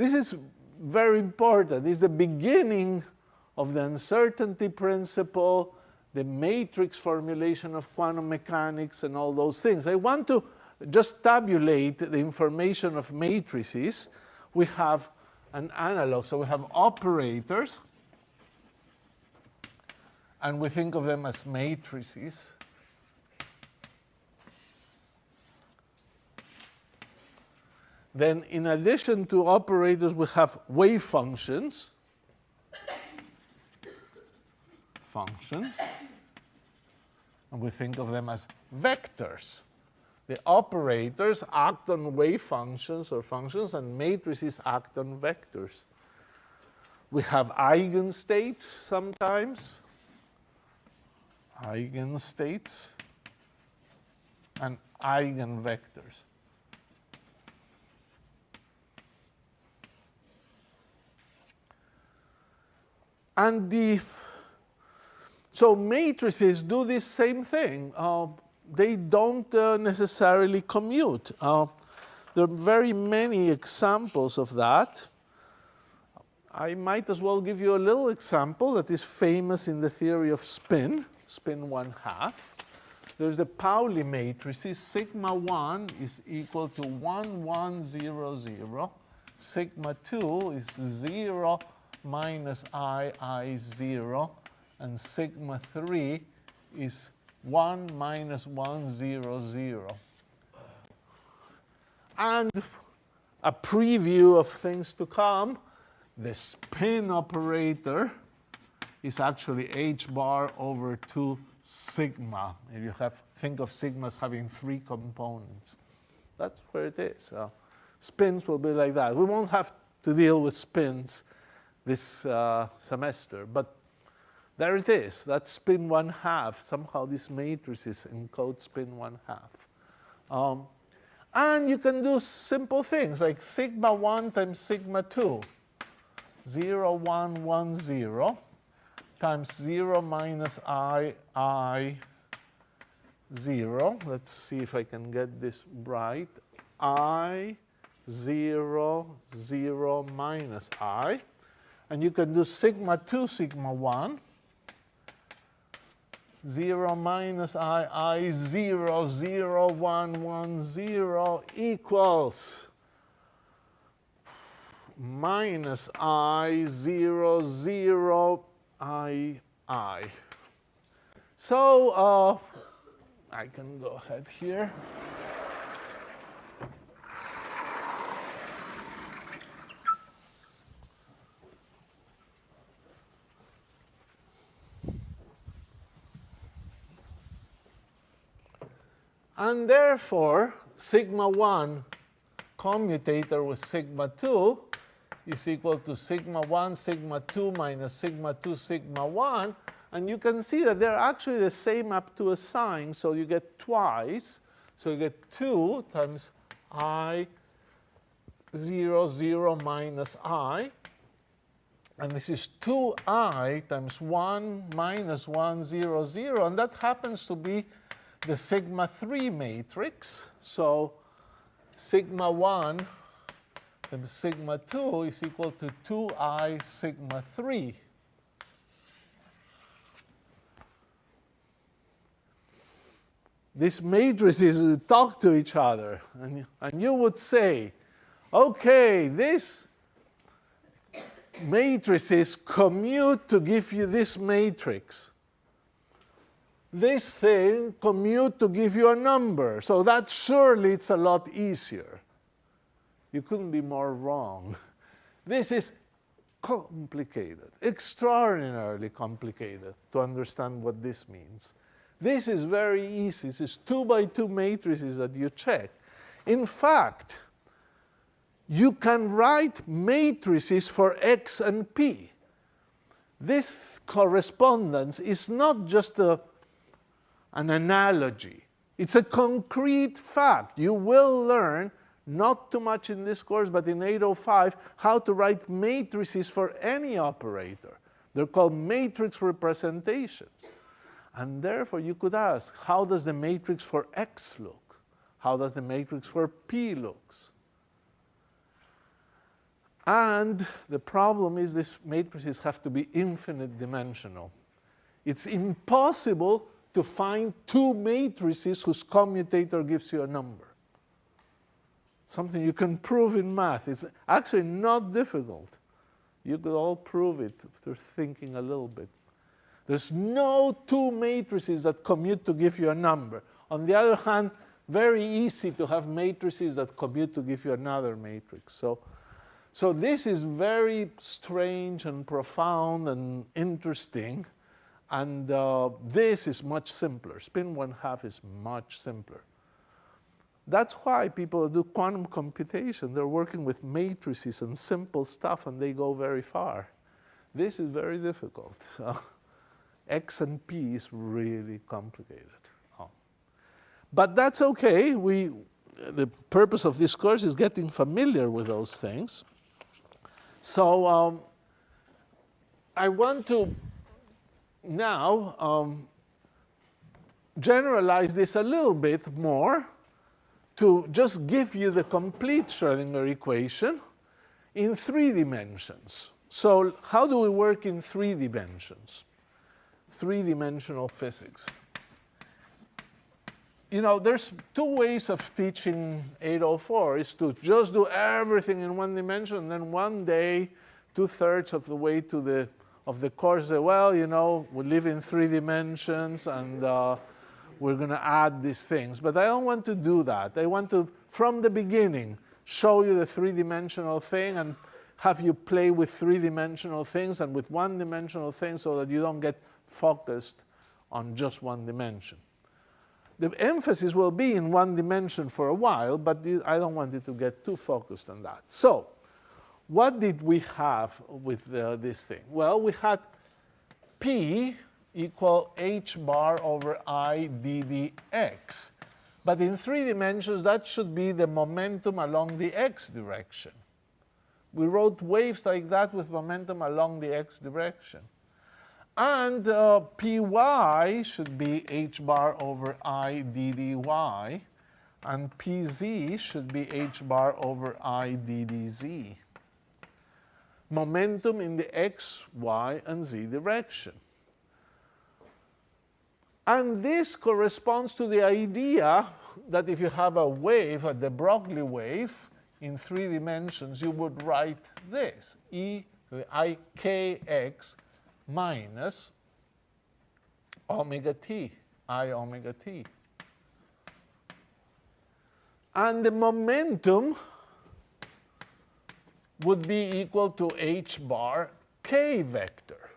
This is very important. It's the beginning of the uncertainty principle, the matrix formulation of quantum mechanics, and all those things. I want to just tabulate the information of matrices. We have an analog. So we have operators, and we think of them as matrices. Then in addition to operators, we have wave functions. Functions. And we think of them as vectors. The operators act on wave functions or functions, and matrices act on vectors. We have eigenstates sometimes, eigenstates, and eigenvectors. And the so matrices do this same thing. Uh, they don't uh, necessarily commute. Uh, there are very many examples of that. I might as well give you a little example that is famous in the theory of spin, spin one half. There's the Pauli matrices. Sigma 1 is equal to 1, 1, 0, 0. Sigma 2 is 0 minus i, i, 0. And sigma 3 is 1 minus 1, 0, 0. And a preview of things to come, the spin operator is actually h bar over 2 sigma. If you have, think of sigmas having three components. That's where it is. Uh, spins will be like that. We won't have to deal with spins this uh, semester, but there it is. That's spin one half. Somehow these matrices encode spin one half. Um, and you can do simple things like sigma 1 times sigma 2. 0, 1, 1, 0 times 0 minus i, i, 0. Let's see if I can get this right. i, 0, 0 minus i. And you can do sigma 2, sigma 1. 0 minus i, i 0, 0, 1, 1, 0 equals minus i, 0, 0, i, i. So uh, I can go ahead here. And therefore, sigma 1 commutator with sigma 2 is equal to sigma 1, sigma 2 minus sigma 2, sigma 1. And you can see that they're actually the same up to a sign. So you get twice. So you get 2 times i 0, 0 minus i. And this is 2i times 1 minus 1, 0, 0. And that happens to be the sigma 3 matrix. So sigma 1 times sigma 2 is equal to 2i sigma 3. These matrices talk to each other. And, and you would say, OK, this matrices commute to give you this matrix this thing commute to give you a number. So that surely it's a lot easier. You couldn't be more wrong. This is complicated, extraordinarily complicated to understand what this means. This is very easy. This is two by two matrices that you check. In fact, you can write matrices for x and p. This correspondence is not just a an analogy. It's a concrete fact. You will learn, not too much in this course, but in 805, how to write matrices for any operator. They're called matrix representations. And therefore, you could ask, how does the matrix for X look? How does the matrix for P looks? And the problem is these matrices have to be infinite dimensional. It's impossible to find two matrices whose commutator gives you a number. Something you can prove in math. It's actually not difficult. You could all prove it after thinking a little bit. There's no two matrices that commute to give you a number. On the other hand, very easy to have matrices that commute to give you another matrix. So, so this is very strange and profound and interesting. And uh, this is much simpler. Spin one half is much simpler. That's why people do quantum computation. They're working with matrices and simple stuff, and they go very far. This is very difficult. X and P is really complicated. Oh. But that's okay. We, the purpose of this course is getting familiar with those things. So um, I want to now um, generalize this a little bit more to just give you the complete Schrodinger equation in three dimensions. So how do we work in three dimensions? Three-dimensional physics. You know, there's two ways of teaching 804 is to just do everything in one dimension, and then one day, two-thirds of the way to the of the course well, you know, we live in three dimensions and uh, we're going to add these things. But I don't want to do that. I want to, from the beginning, show you the three-dimensional thing and have you play with three-dimensional things and with one-dimensional things so that you don't get focused on just one dimension. The emphasis will be in one dimension for a while, but I don't want you to get too focused on that. So what did we have with uh, this thing? Well, we had P equal h bar over i ddx. But in three dimensions, that should be the momentum along the x direction. We wrote waves like that with momentum along the x direction. And uh, py should be h bar over i ddy, and pz should be h bar over i ddz momentum in the x, y, and z direction. And this corresponds to the idea that if you have a wave, a de Broglie wave, in three dimensions, you would write this, e i k x minus omega t, i omega t. And the momentum would be equal to h bar k vector.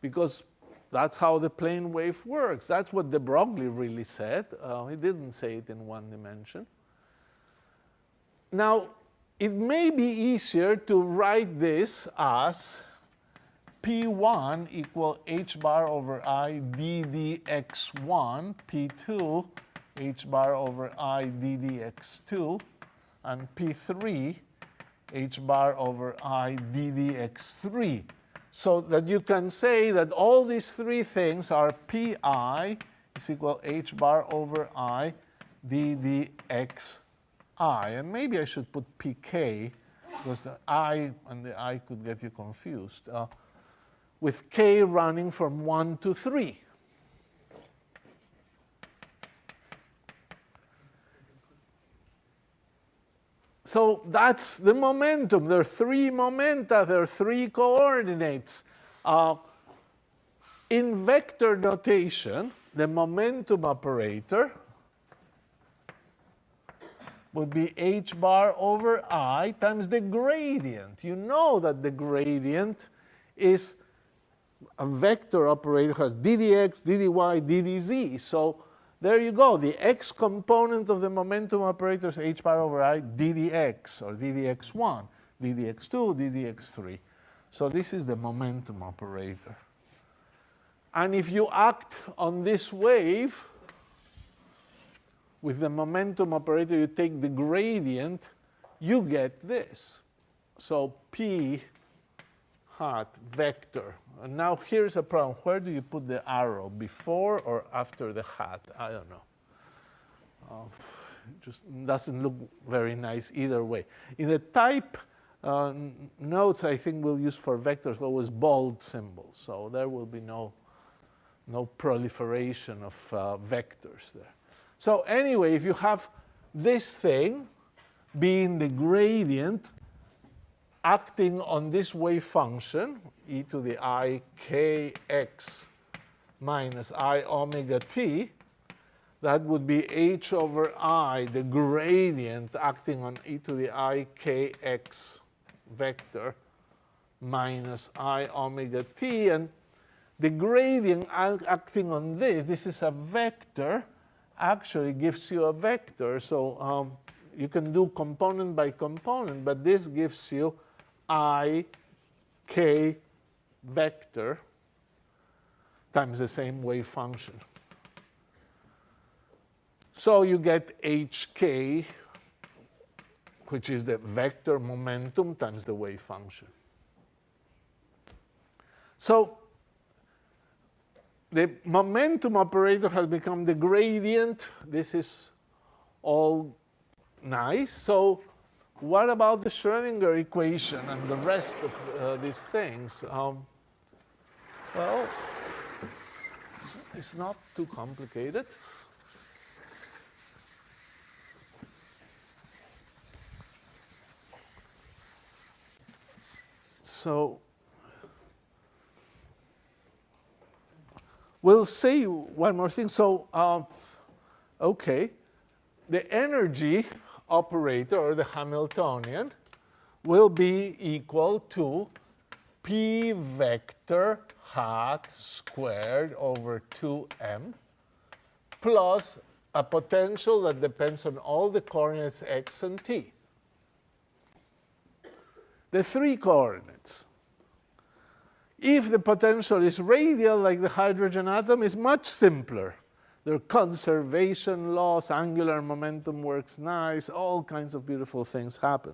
Because that's how the plane wave works. That's what de Broglie really said. Uh, he didn't say it in one dimension. Now, it may be easier to write this as P1 equal h bar over i ddx1, P2 h bar over i ddx2, and P3 h bar over i ddx3. So that you can say that all these three things are pi is equal h bar over i. And maybe I should put pk because the i and the i could get you confused. Uh, with k running from 1 to 3. So that's the momentum. There are three momenta, there are three coordinates. Uh, in vector notation, the momentum operator would be h bar over i times the gradient. You know that the gradient is a vector operator has ddx, ddy, ddz. So there you go. The x component of the momentum operator is h bar over i ddx, or ddx1, ddx2, ddx3. So this is the momentum operator. And if you act on this wave, with the momentum operator, you take the gradient, you get this. So P hat vector. And now here's a problem. Where do you put the arrow? Before or after the hat? I don't know. Uh, just doesn't look very nice either way. In the type uh, notes I think we'll use for vectors always bold symbols. So there will be no, no proliferation of uh, vectors there. So anyway, if you have this thing being the gradient acting on this wave function, e to the i k x minus i omega t, that would be h over i, the gradient acting on e to the i k x vector minus i omega t. And the gradient acting on this, this is a vector, actually gives you a vector. So um, you can do component by component, but this gives you i k vector times the same wave function. So you get hk, which is the vector momentum times the wave function. So the momentum operator has become the gradient. This is all nice. So what about the Schrodinger equation and the rest of uh, these things? Um, well, it's, it's not too complicated. So we'll say one more thing. So, um, okay, the energy operator, or the Hamiltonian, will be equal to p vector hat squared over 2m plus a potential that depends on all the coordinates x and t. The three coordinates. If the potential is radial, like the hydrogen atom, is much simpler. Are conservation laws, angular momentum works nice, all kinds of beautiful things happen.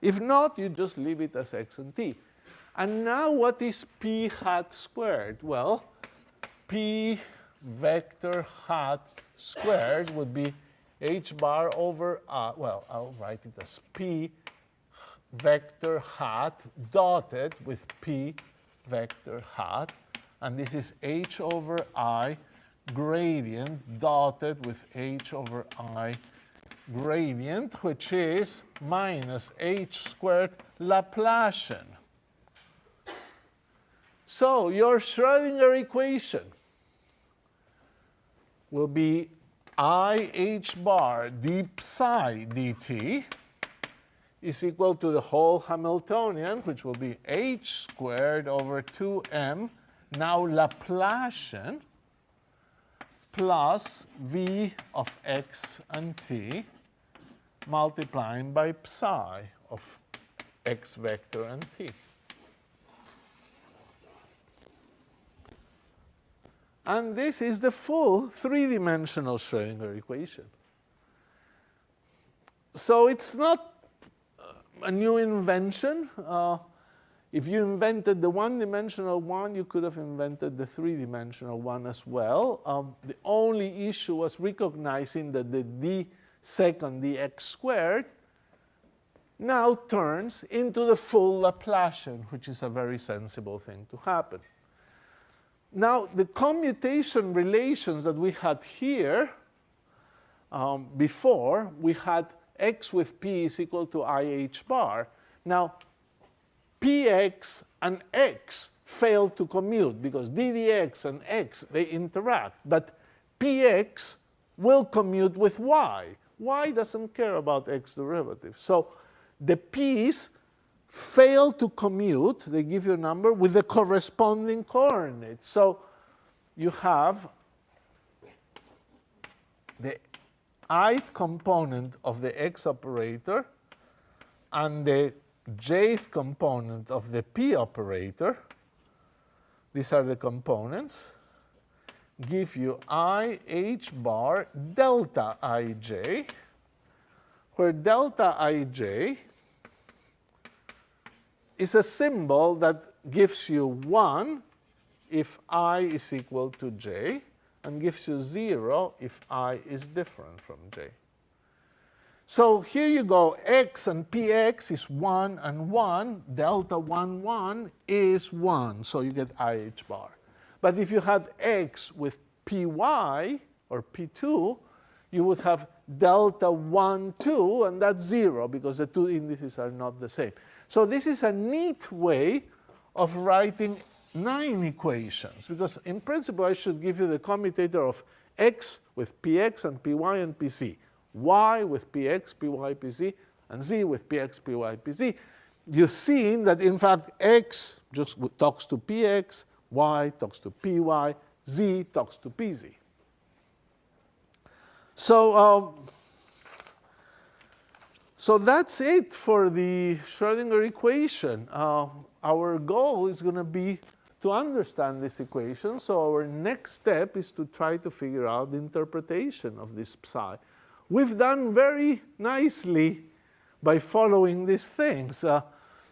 If not, you just leave it as x and t. And now what is p hat squared? Well, p vector hat squared would be h bar over, uh, well, I'll write it as p vector hat dotted with p vector hat. And this is h over i gradient dotted with h over i gradient, which is minus h squared Laplacian. So your Schrodinger equation will be i h bar d psi dt is equal to the whole Hamiltonian, which will be h squared over 2m, now Laplacian, plus v of x and t multiplying by psi of x vector and t. And this is the full three-dimensional Schrodinger equation. So it's not a new invention. Uh, if you invented the one-dimensional one, you could have invented the three-dimensional one as well. Um, the only issue was recognizing that the d second dx squared now turns into the full Laplacian, which is a very sensible thing to happen. Now, the commutation relations that we had here um, before, we had x with p is equal to ih bar. Now, px and x fail to commute because ddx and x, they interact. But px will commute with y. y doesn't care about x derivative. So the p's fail to commute, they give you a number, with the corresponding coordinates. So you have the ith component of the x operator and the jth component of the p operator, these are the components, give you i h bar delta ij, where delta ij is a symbol that gives you 1 if i is equal to j, and gives you 0 if i is different from j. So here you go, x and px is 1 and 1, delta 1, 1 is 1, so you get IH bar. But if you had x with py or p2, you would have delta 1, 2, and that's 0 because the two indices are not the same. So this is a neat way of writing nine equations because in principle I should give you the commutator of x with px and py and pz, y with px, py, pz, and z with px, py, pz. You've seen that in fact x just talks to px, y talks to py, z talks to pz. So, um, so that's it for the Schrodinger equation. Uh, our goal is going to be to understand this equation. So our next step is to try to figure out the interpretation of this psi. We've done very nicely by following these things. Uh,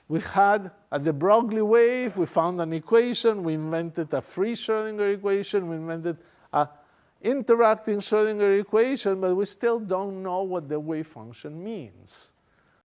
we had at de Broglie wave, we found an equation, we invented a free Schrodinger equation, we invented an interacting Schrodinger equation, but we still don't know what the wave function means.